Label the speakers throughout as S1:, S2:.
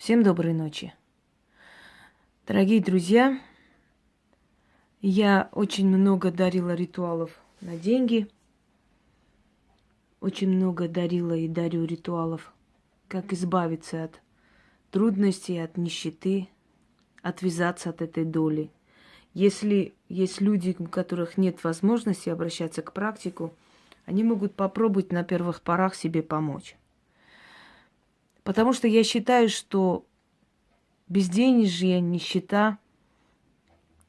S1: Всем доброй ночи. Дорогие друзья, я очень много дарила ритуалов на деньги. Очень много дарила и дарю ритуалов, как избавиться от трудностей, от нищеты, отвязаться от этой доли. Если есть люди, у которых нет возможности обращаться к практику, они могут попробовать на первых порах себе помочь. Потому что я считаю, что безденежье, нищета,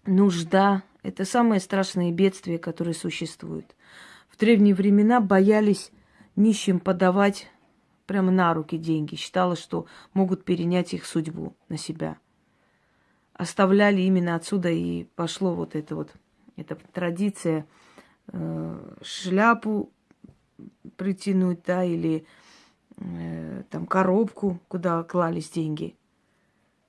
S1: нужда – это самые страшные бедствия, которые существуют. В древние времена боялись нищим подавать прямо на руки деньги. Считалось, что могут перенять их судьбу на себя. Оставляли именно отсюда и пошло вот это вот, эта традиция э, шляпу притянуть, да, или э, там коробку, куда клались деньги.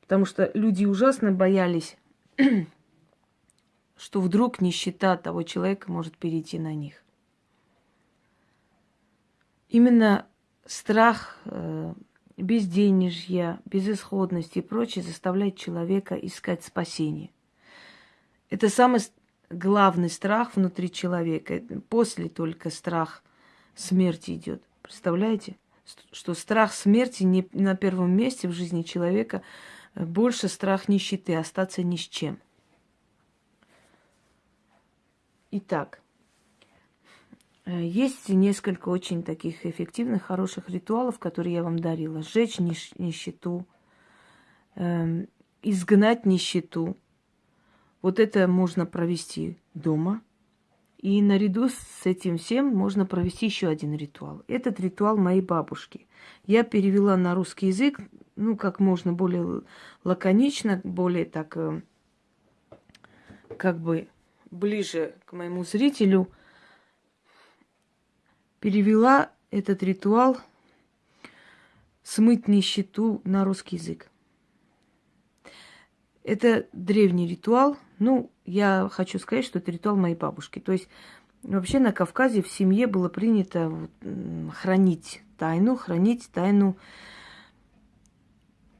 S1: Потому что люди ужасно боялись, что вдруг нищета того человека может перейти на них. Именно страх э, безденежья, безысходности и прочее заставляет человека искать спасение. Это самый главный страх внутри человека. После только страх смерти идет. Представляете? Что страх смерти не на первом месте в жизни человека, э, больше страх нищеты, остаться ни с чем. Итак, э, есть несколько очень таких эффективных, хороших ритуалов, которые я вам дарила. Сжечь нищету, эм, изгнать нищету. Вот это можно провести дома – и наряду с этим всем можно провести еще один ритуал. Этот ритуал моей бабушки. Я перевела на русский язык, ну, как можно более лаконично, более так, э, как бы ближе к моему зрителю. Перевела этот ритуал смыть нищету на русский язык. Это древний ритуал. Ну, я хочу сказать, что это ритуал моей бабушки. То есть вообще на Кавказе в семье было принято хранить тайну, хранить тайну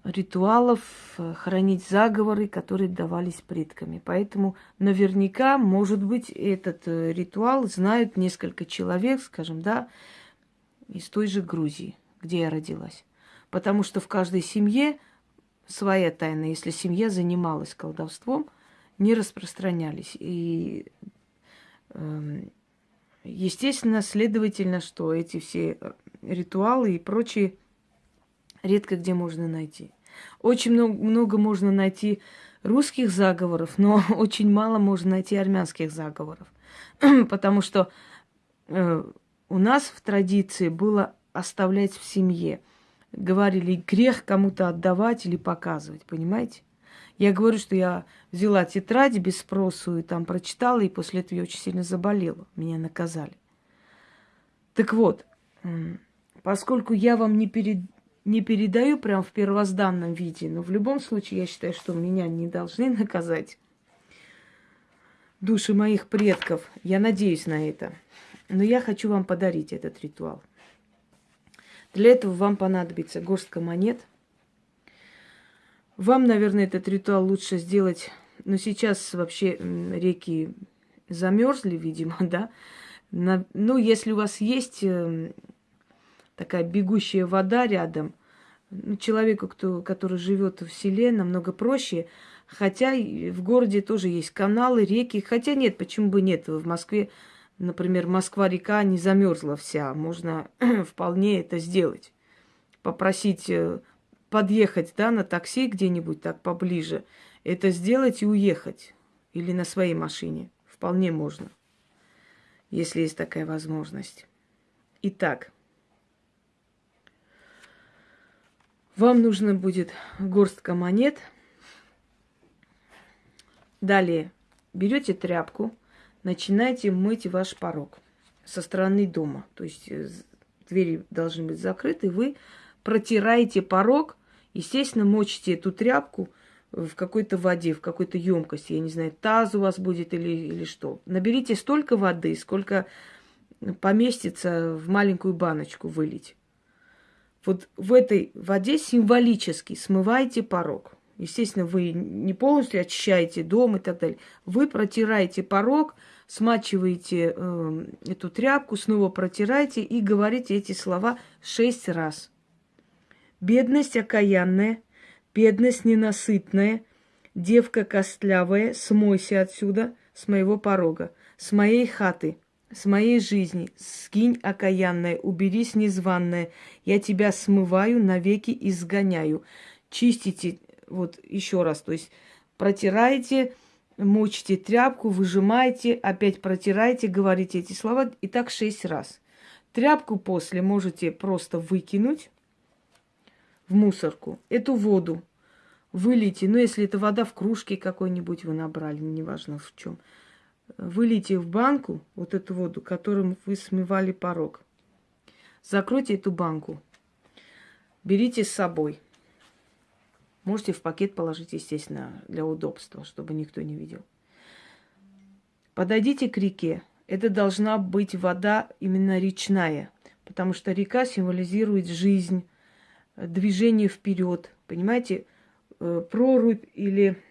S1: ритуалов, хранить заговоры, которые давались предками. Поэтому наверняка, может быть, этот э, ритуал знают несколько человек, скажем, да, из той же Грузии, где я родилась. Потому что в каждой семье своя тайна, если семья занималась колдовством, не распространялись. И, э, естественно, следовательно, что эти все ритуалы и прочие редко где можно найти. Очень много, много можно найти русских заговоров, но очень мало можно найти армянских заговоров. Потому что э, у нас в традиции было оставлять в семье – говорили, грех кому-то отдавать или показывать, понимаете? Я говорю, что я взяла тетради без спросу и там прочитала, и после этого я очень сильно заболела. Меня наказали. Так вот, поскольку я вам не, перед, не передаю прям в первозданном виде, но в любом случае я считаю, что меня не должны наказать души моих предков. Я надеюсь на это. Но я хочу вам подарить этот ритуал. Для этого вам понадобится горстка монет. Вам, наверное, этот ритуал лучше сделать, но сейчас вообще реки замерзли, видимо, да. На, ну, если у вас есть э, такая бегущая вода рядом, ну, человеку, кто, который живет в селе, намного проще. Хотя в городе тоже есть каналы, реки. Хотя нет, почему бы нет? В Москве например, Москва-река не замерзла вся, можно вполне это сделать. Попросить э, подъехать да, на такси где-нибудь так поближе, это сделать и уехать. Или на своей машине. Вполне можно, если есть такая возможность. Итак, вам нужно будет горстка монет. Далее берете тряпку, начинайте мыть ваш порог со стороны дома. То есть э, двери должны быть закрыты, вы протираете порог, естественно, мочите эту тряпку в какой-то воде, в какой-то емкости, я не знаю, таз у вас будет или, или что. Наберите столько воды, сколько поместится в маленькую баночку вылить. Вот в этой воде символически смываете порог. Естественно, вы не полностью очищаете дом и так далее. Вы протираете порог, смачиваете э, эту тряпку, снова протираете и говорите эти слова шесть раз. Бедность окаянная, бедность ненасытная, девка костлявая, смойся отсюда, с моего порога, с моей хаты, с моей жизни, скинь окаянная, уберись незваная, я тебя смываю, навеки изгоняю. Чистите вот еще раз, то есть протираете, мочите тряпку, выжимаете, опять протираете, говорите эти слова, и так шесть раз. Тряпку после можете просто выкинуть в мусорку. Эту воду вылейте, ну, если это вода в кружке какой-нибудь вы набрали, неважно в чем, вылейте в банку вот эту воду, которым вы смывали порог. Закройте эту банку. Берите с собой. Можете в пакет положить, естественно, для удобства, чтобы никто не видел. Подойдите к реке. Это должна быть вода именно речная, потому что река символизирует жизнь, движение вперед. Понимаете, э, прорубь или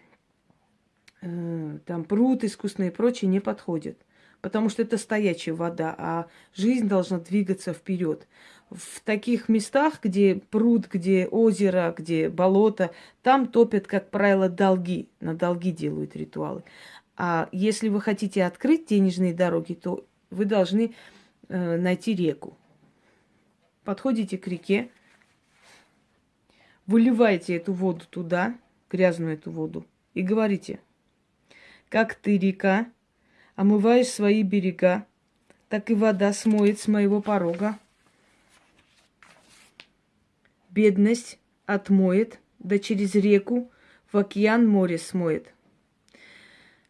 S1: э, там пруд искусственный и прочее не подходит потому что это стоячая вода, а жизнь должна двигаться вперед. В таких местах, где пруд, где озеро, где болото, там топят, как правило, долги. На долги делают ритуалы. А если вы хотите открыть денежные дороги, то вы должны э, найти реку. Подходите к реке, выливаете эту воду туда, грязную эту воду, и говорите, как ты, река, омываешь свои берега, так и вода смоет с моего порога. Бедность отмоет, да через реку в океан море смоет.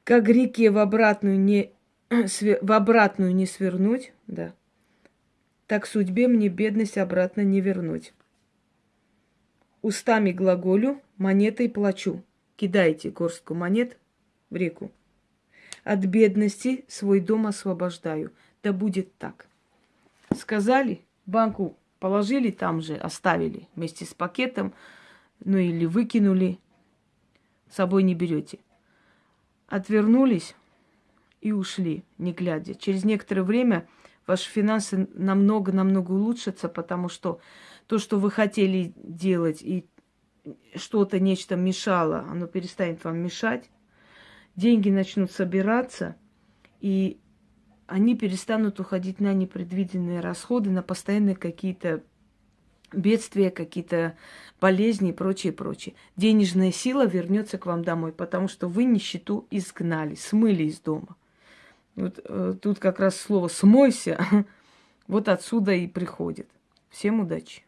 S1: Как реке в обратную не, в обратную не свернуть, да, так судьбе мне бедность обратно не вернуть. Устами глаголю, монетой плачу. Кидайте горстку монет в реку. От бедности свой дом освобождаю. Да будет так. Сказали, банку положили там же, оставили вместе с пакетом, ну или выкинули, с собой не берете. Отвернулись и ушли, не глядя. Через некоторое время ваши финансы намного-намного улучшатся, потому что то, что вы хотели делать, и что-то, нечто мешало, оно перестанет вам мешать деньги начнут собираться, и они перестанут уходить на непредвиденные расходы, на постоянные какие-то бедствия, какие-то болезни и прочее, прочее. Денежная сила вернется к вам домой, потому что вы нищету изгнали, смыли из дома. Вот э, тут как раз слово «смойся» вот отсюда и приходит. Всем удачи!